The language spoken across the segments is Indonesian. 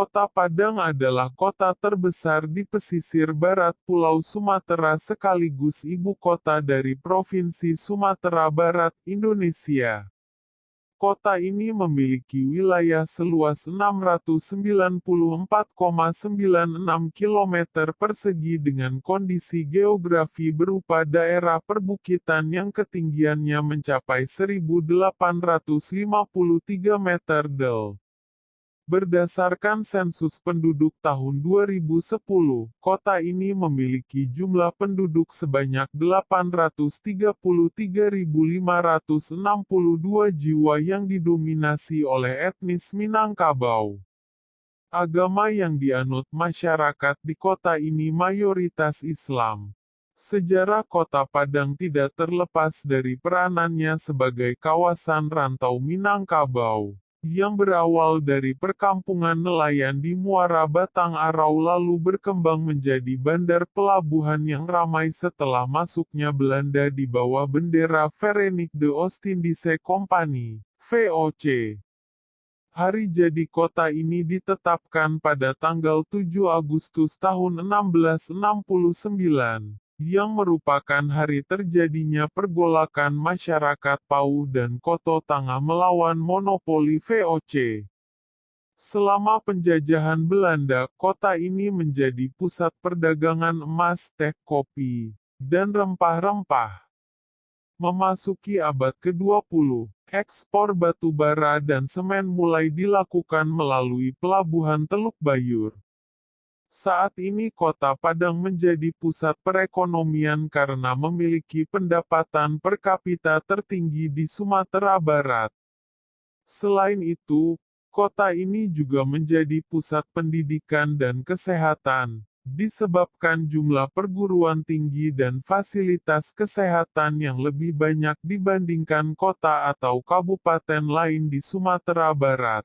Kota Padang adalah kota terbesar di pesisir barat Pulau Sumatera sekaligus ibu kota dari Provinsi Sumatera Barat, Indonesia. Kota ini memiliki wilayah seluas 694,96 km persegi dengan kondisi geografi berupa daerah perbukitan yang ketinggiannya mencapai 1853 meter del. Berdasarkan sensus penduduk tahun 2010, kota ini memiliki jumlah penduduk sebanyak 833.562 jiwa yang didominasi oleh etnis Minangkabau. Agama yang dianut masyarakat di kota ini mayoritas Islam. Sejarah kota Padang tidak terlepas dari peranannya sebagai kawasan rantau Minangkabau yang berawal dari perkampungan nelayan di Muara Batang Arau lalu berkembang menjadi bandar pelabuhan yang ramai setelah masuknya Belanda di bawah bendera Verenigde de Oostindische Company, VOC. Hari jadi kota ini ditetapkan pada tanggal 7 Agustus tahun 1669 yang merupakan hari terjadinya pergolakan masyarakat Pau dan Koto Tangah melawan monopoli VOC. Selama penjajahan Belanda, kota ini menjadi pusat perdagangan emas, teh, kopi, dan rempah-rempah. Memasuki abad ke-20, ekspor batu bara dan semen mulai dilakukan melalui pelabuhan Teluk Bayur. Saat ini kota Padang menjadi pusat perekonomian karena memiliki pendapatan per kapita tertinggi di Sumatera Barat. Selain itu, kota ini juga menjadi pusat pendidikan dan kesehatan, disebabkan jumlah perguruan tinggi dan fasilitas kesehatan yang lebih banyak dibandingkan kota atau kabupaten lain di Sumatera Barat.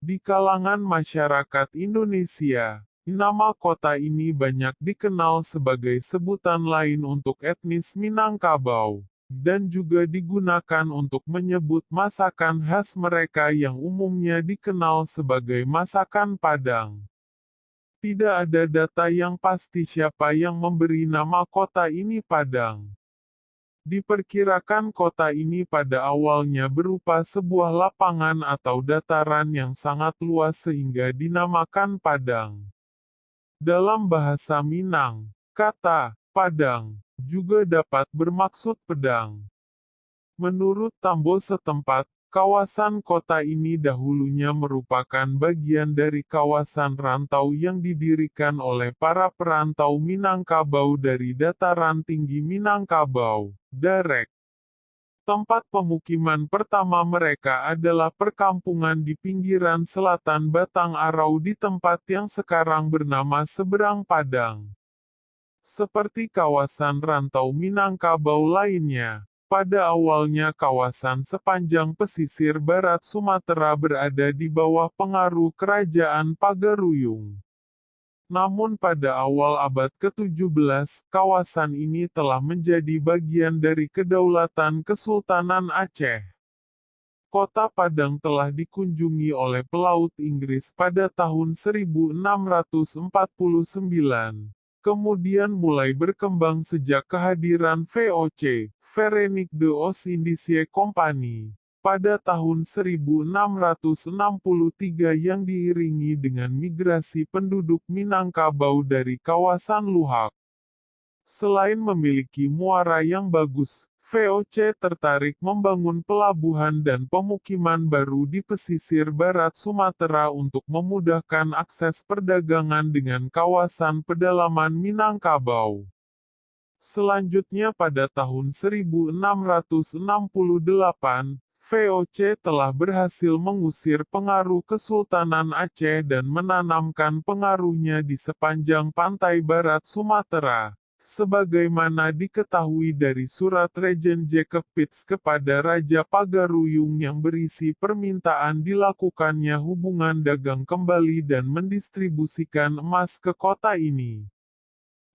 Di kalangan masyarakat Indonesia, Nama kota ini banyak dikenal sebagai sebutan lain untuk etnis Minangkabau, dan juga digunakan untuk menyebut masakan khas mereka yang umumnya dikenal sebagai masakan Padang. Tidak ada data yang pasti siapa yang memberi nama kota ini Padang. Diperkirakan kota ini pada awalnya berupa sebuah lapangan atau dataran yang sangat luas sehingga dinamakan Padang. Dalam bahasa Minang, kata Padang juga dapat bermaksud pedang. Menurut Tambo setempat, kawasan kota ini dahulunya merupakan bagian dari kawasan rantau yang didirikan oleh para perantau Minangkabau dari dataran tinggi Minangkabau, Darek. Tempat pemukiman pertama mereka adalah perkampungan di pinggiran selatan Batang Arau di tempat yang sekarang bernama Seberang Padang. Seperti kawasan rantau Minangkabau lainnya, pada awalnya kawasan sepanjang pesisir barat Sumatera berada di bawah pengaruh kerajaan Pagaruyung. Namun pada awal abad ke-17, kawasan ini telah menjadi bagian dari kedaulatan Kesultanan Aceh. Kota Padang telah dikunjungi oleh pelaut Inggris pada tahun 1649. Kemudian mulai berkembang sejak kehadiran VOC, Verenigde Oostindische Company pada tahun 1663 yang diiringi dengan migrasi penduduk Minangkabau dari kawasan Luhak. Selain memiliki muara yang bagus, VOC tertarik membangun pelabuhan dan pemukiman baru di pesisir barat Sumatera untuk memudahkan akses perdagangan dengan kawasan pedalaman Minangkabau. Selanjutnya pada tahun 1668, VOC telah berhasil mengusir pengaruh Kesultanan Aceh dan menanamkan pengaruhnya di sepanjang pantai barat Sumatera. Sebagaimana diketahui dari surat Regen Jacob Pitts kepada Raja Pagaruyung yang berisi permintaan dilakukannya hubungan dagang kembali dan mendistribusikan emas ke kota ini.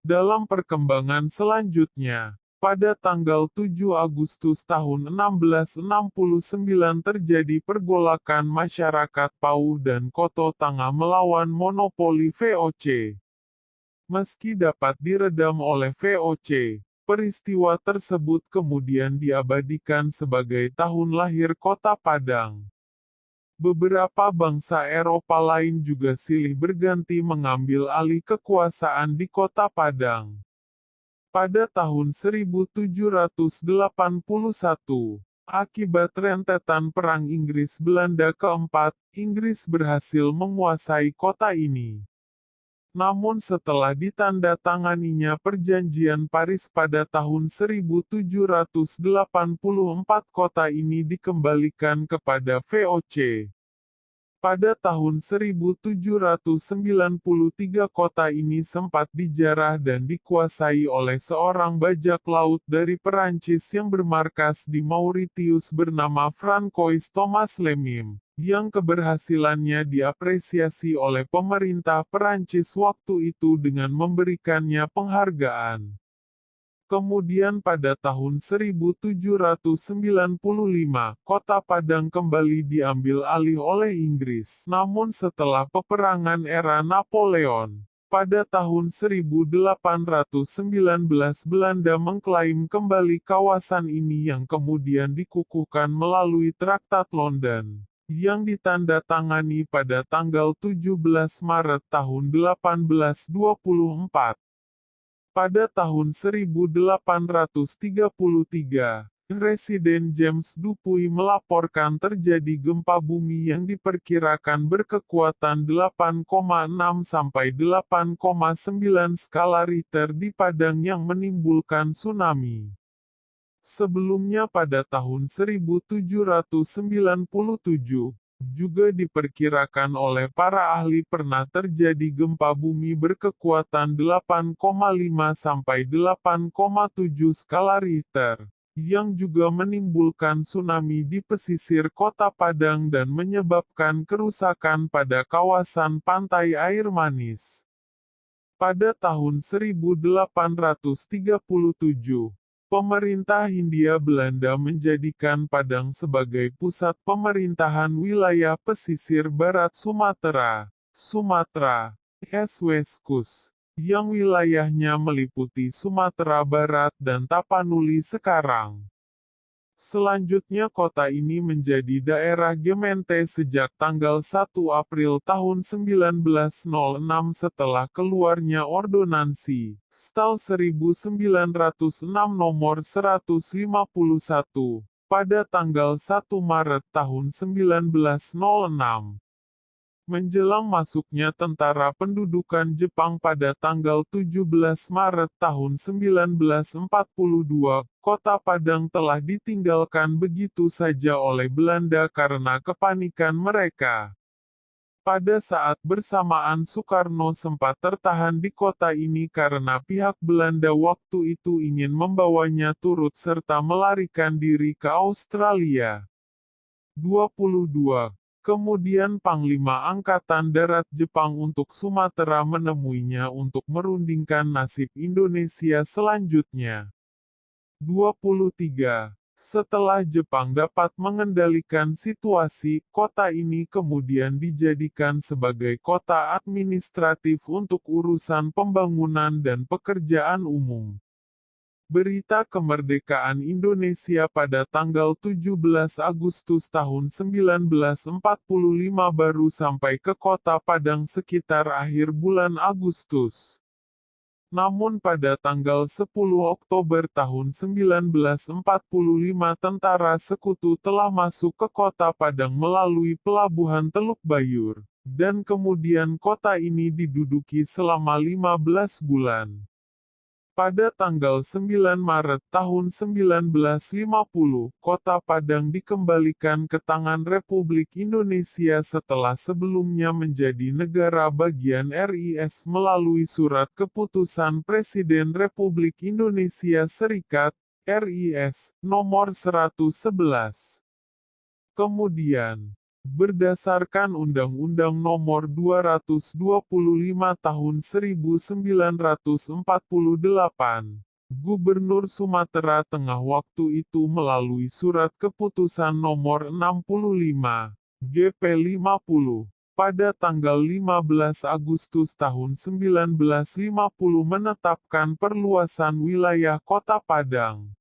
Dalam perkembangan selanjutnya, Pada tanggal 7 Agustus tahun 1669 terjadi pergolakan masyarakat Pau dan Koto Tanga melawan monopoli VOC. Meski dapat diredam oleh VOC, peristiwa tersebut kemudian diabadikan sebagai tahun lahir kota Padang. Beberapa bangsa Eropa lain juga silih berganti mengambil alih kekuasaan di kota Padang. Pada tahun 1781, akibat rentetan Perang Inggris-Belanda keempat, Inggris berhasil menguasai kota ini. Namun setelah ditanda-tanganinya Perjanjian Paris pada tahun 1784 kota ini dikembalikan kepada VOC. Pada tahun 1793 kota ini sempat dijarah dan dikuasai oleh seorang bajak laut dari Perancis yang bermarkas di Mauritius bernama Francois Thomas Lemim, yang keberhasilannya diapresiasi oleh pemerintah Perancis waktu itu dengan memberikannya penghargaan. Kemudian pada tahun 1795, kota Padang kembali diambil alih oleh Inggris. Namun setelah peperangan era Napoleon, pada tahun 1819 Belanda mengklaim kembali kawasan ini yang kemudian dikukuhkan melalui Traktat London, yang ditandatangani pada tanggal 17 Maret tahun 1824. Pada tahun 1833, Residen James Dupuy melaporkan terjadi gempa bumi yang diperkirakan berkekuatan 8,6 sampai 8,9 skala Richter di Padang yang menimbulkan tsunami. Sebelumnya pada tahun 1797, juga diperkirakan oleh para ahli pernah terjadi gempa bumi berkekuatan 8,5 sampai 8,7 skala Richter, yang juga menimbulkan tsunami di pesisir kota Padang dan menyebabkan kerusakan pada kawasan pantai air manis. Pada tahun 1837, Pemerintah Hindia Belanda menjadikan Padang sebagai pusat pemerintahan wilayah pesisir barat Sumatera, Sumatera, Esweskus, yang wilayahnya meliputi Sumatera Barat dan Tapanuli sekarang. Selanjutnya kota ini menjadi daerah Gemente sejak tanggal 1 April tahun 1906 setelah keluarnya Ordonansi, Stal 1906 nomor 151, pada tanggal 1 Maret tahun 1906 menjelang masuknya tentara pendudukan Jepang pada tanggal 17 Maret tahun 1942, kota Padang telah ditinggalkan begitu saja oleh Belanda karena kepanikan mereka. Pada saat bersamaan Soekarno sempat tertahan di kota ini karena pihak Belanda waktu itu ingin membawanya turut serta melarikan diri ke Australia. 22. Kemudian Panglima Angkatan Darat Jepang untuk Sumatera menemuinya untuk merundingkan nasib Indonesia selanjutnya. 23. Setelah Jepang dapat mengendalikan situasi, kota ini kemudian dijadikan sebagai kota administratif untuk urusan pembangunan dan pekerjaan umum. Berita kemerdekaan Indonesia pada tanggal 17 Agustus tahun 1945 baru sampai ke kota Padang sekitar akhir bulan Agustus. Namun pada tanggal 10 Oktober tahun 1945 tentara sekutu telah masuk ke kota Padang melalui pelabuhan Teluk Bayur, dan kemudian kota ini diduduki selama 15 bulan. Pada tanggal 9 Maret tahun 1950, kota Padang dikembalikan ke tangan Republik Indonesia setelah sebelumnya menjadi negara bagian RIS melalui surat keputusan Presiden Republik Indonesia Serikat, RIS, nomor 111. Kemudian, berdasarkan Undang-Undang Nomor 225 Tahun 1948, Gubernur Sumatera Tengah waktu itu melalui surat keputusan nomor 65, GP 50, pada tanggal 15 Agustus tahun 1950 menetapkan perluasan wilayah Kota Padang.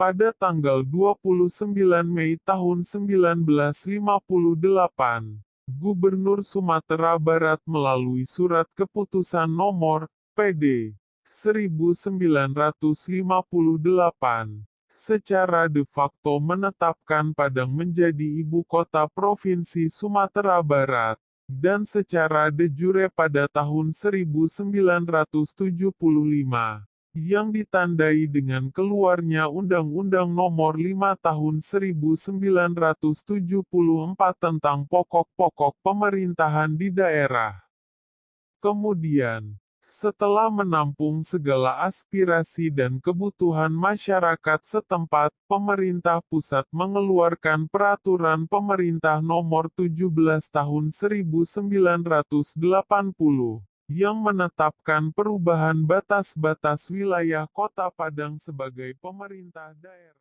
Pada tanggal 29 Mei tahun 1958, Gubernur Sumatera Barat melalui Surat Keputusan Nomor PD 1958 secara de facto menetapkan Padang menjadi ibu kota Provinsi Sumatera Barat, dan secara de jure pada tahun 1975 yang ditandai dengan keluarnya Undang-Undang Nomor 5 Tahun 1974 tentang pokok-pokok pemerintahan di daerah. Kemudian, setelah menampung segala aspirasi dan kebutuhan masyarakat setempat, pemerintah pusat mengeluarkan Peraturan Pemerintah Nomor 17 Tahun 1980 yang menetapkan perubahan batas-batas wilayah Kota Padang sebagai pemerintah daerah.